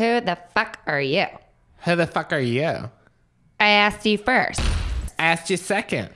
Who the fuck are you? Who the fuck are you? I asked you first. I asked you second.